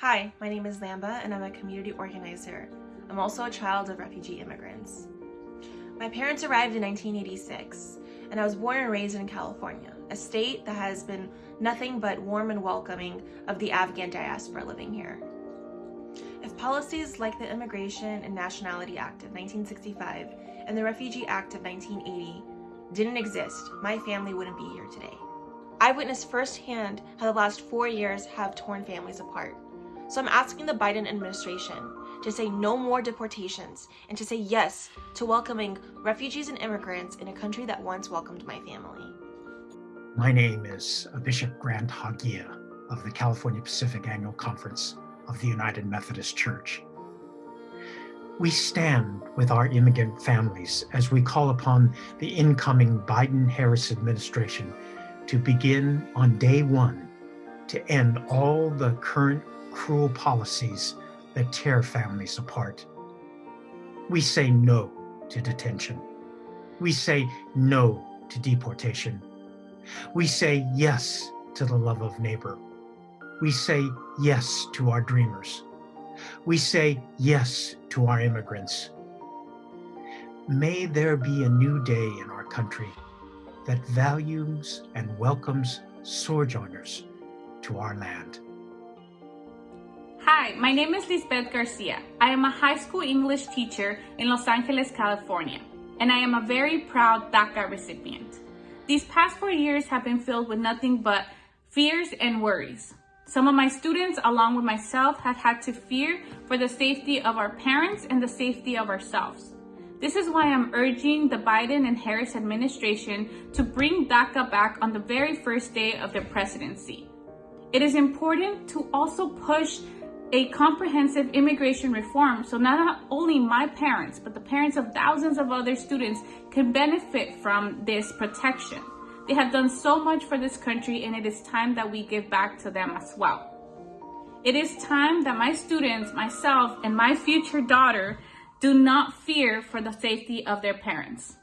Hi, my name is Lamba and I'm a community organizer. I'm also a child of refugee immigrants. My parents arrived in 1986 and I was born and raised in California, a state that has been nothing but warm and welcoming of the Afghan diaspora living here. If policies like the Immigration and Nationality Act of 1965 and the Refugee Act of 1980 didn't exist, my family wouldn't be here today. I witnessed firsthand how the last four years have torn families apart. So I'm asking the Biden administration to say no more deportations and to say yes to welcoming refugees and immigrants in a country that once welcomed my family. My name is Bishop Grant Hagiya of the California Pacific Annual Conference of the United Methodist Church. We stand with our immigrant families as we call upon the incoming Biden-Harris administration to begin on day one to end all the current cruel policies that tear families apart. We say no to detention. We say no to deportation. We say yes to the love of neighbor. We say yes to our dreamers. We say yes to our immigrants. May there be a new day in our country that values and welcomes sojourners to our land. My name is Lisbeth Garcia. I am a high school English teacher in Los Angeles, California, and I am a very proud DACA recipient. These past four years have been filled with nothing but fears and worries. Some of my students, along with myself, have had to fear for the safety of our parents and the safety of ourselves. This is why I'm urging the Biden and Harris administration to bring DACA back on the very first day of their presidency. It is important to also push a comprehensive immigration reform so not only my parents, but the parents of thousands of other students can benefit from this protection. They have done so much for this country and it is time that we give back to them as well. It is time that my students, myself, and my future daughter do not fear for the safety of their parents.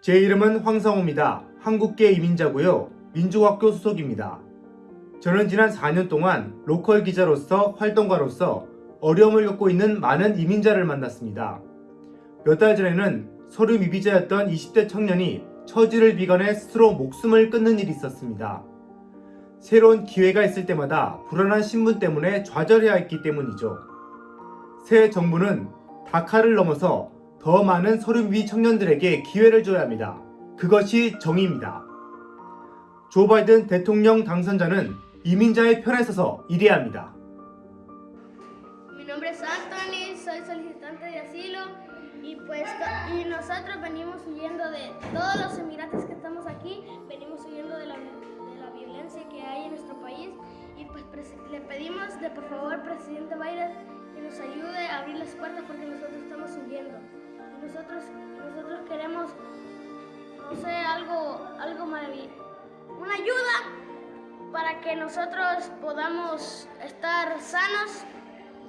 제 이름은 황성호입니다. 한국계 이민자고요. 민족학교 소속입니다. 저는 지난 4년 동안 로컬 기자로서 활동가로서 어려움을 겪고 있는 많은 이민자를 만났습니다. 몇 달 전에는 서류 미비자였던 20대 청년이 처지를 비관해 스스로 목숨을 끊는 일이 있었습니다. 새로운 기회가 있을 때마다 불안한 신분 때문에 좌절해야 했기 때문이죠. 새 정부는 다카를 넘어서 더 많은 서류 미비 청년들에게 기회를 줘야 합니다. 그것이 정의입니다. 조 바이든 대통령 당선자는 이민자의 편에 서서 일해야 합니다. Mi nombre es Anthony, soy solicitante de asilo y pues y nosotros venimos huyendo de todos los inmigrantes que estamos aquí, venimos huyendo de la, de la violencia que hay en nuestro país y pues le pedimos de por favor presidente Biden que nos ayude a abrir las puertas porque nosotros estamos huyendo. Y nosotros, nosotros queremos, no sé, algo, algo maravilloso, una ayuda para que nosotros podamos estar sanos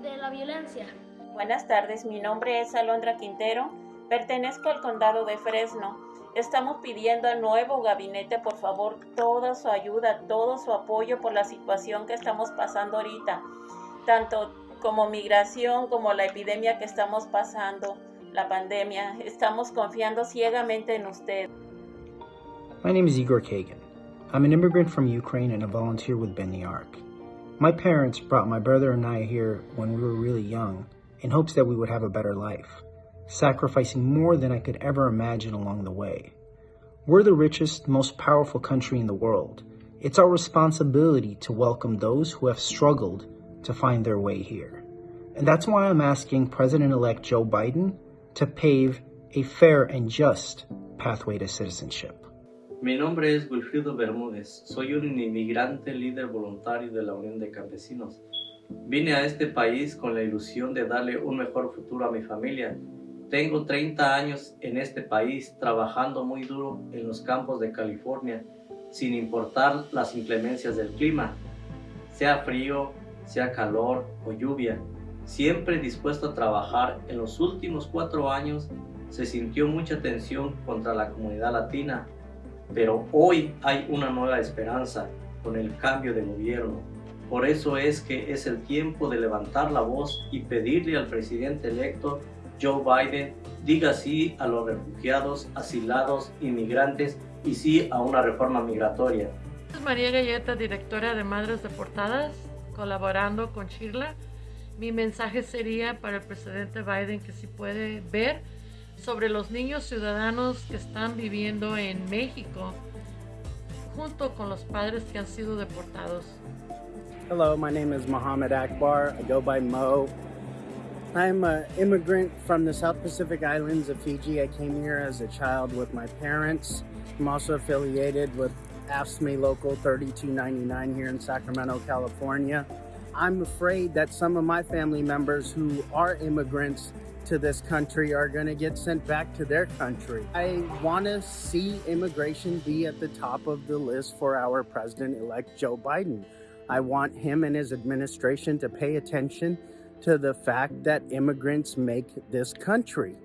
de la violencia. Buenas tardes, mi nombre es Alondra Quintero, pertenezco al condado de Fresno. Estamos pidiendo al nuevo gabinete, por favor, toda su ayuda, todo su apoyo por la situación que estamos pasando ahorita, tanto como migración como la epidemia que estamos pasando, la pandemia. Estamos confiando ciegamente en usted. My name is Igor Kagan. I'm an immigrant from Ukraine and a volunteer with Bend the Arc. My parents brought my brother and I here when we were really young in hopes that we would have a better life, sacrificing more than I could ever imagine along the way. We're the richest, most powerful country in the world. It's our responsibility to welcome those who have struggled to find their way here. And that's why I'm asking President-elect Joe Biden to pave a fair and just pathway to citizenship. Mi nombre es Wilfrido Bermúdez, soy un inmigrante líder voluntario de la Unión de Campesinos. Vine a este país con la ilusión de darle un mejor futuro a mi familia. Tengo 30 años en este país trabajando muy duro en los campos de California, sin importar las inclemencias del clima, sea frío, sea calor o lluvia. Siempre dispuesto a trabajar, en los últimos cuatro años se sintió mucha tensión contra la comunidad latina pero hoy hay una nueva esperanza con el cambio de gobierno. Por eso es que es el tiempo de levantar la voz y pedirle al presidente electo Joe Biden diga sí a los refugiados, asilados, inmigrantes y sí a una reforma migratoria. María Galleta, directora de Madres Deportadas, colaborando con Shirla. Mi mensaje sería para el presidente Biden que si puede ver sobre los niños ciudadanos que están viviendo en México junto con los padres que han sido deportados. Hello, my name is Mohammed Akbar. I go by Mo. I'm an immigrant from the South Pacific Islands of Fiji. I came here as a child with my parents. I'm also affiliated with AFSCME Local 3299 here in Sacramento, California. I'm afraid that some of my family members who are immigrants to this country are going to get sent back to their country. I want to see immigration be at the top of the list for our president elect Joe Biden. I want him and his administration to pay attention to the fact that immigrants make this country.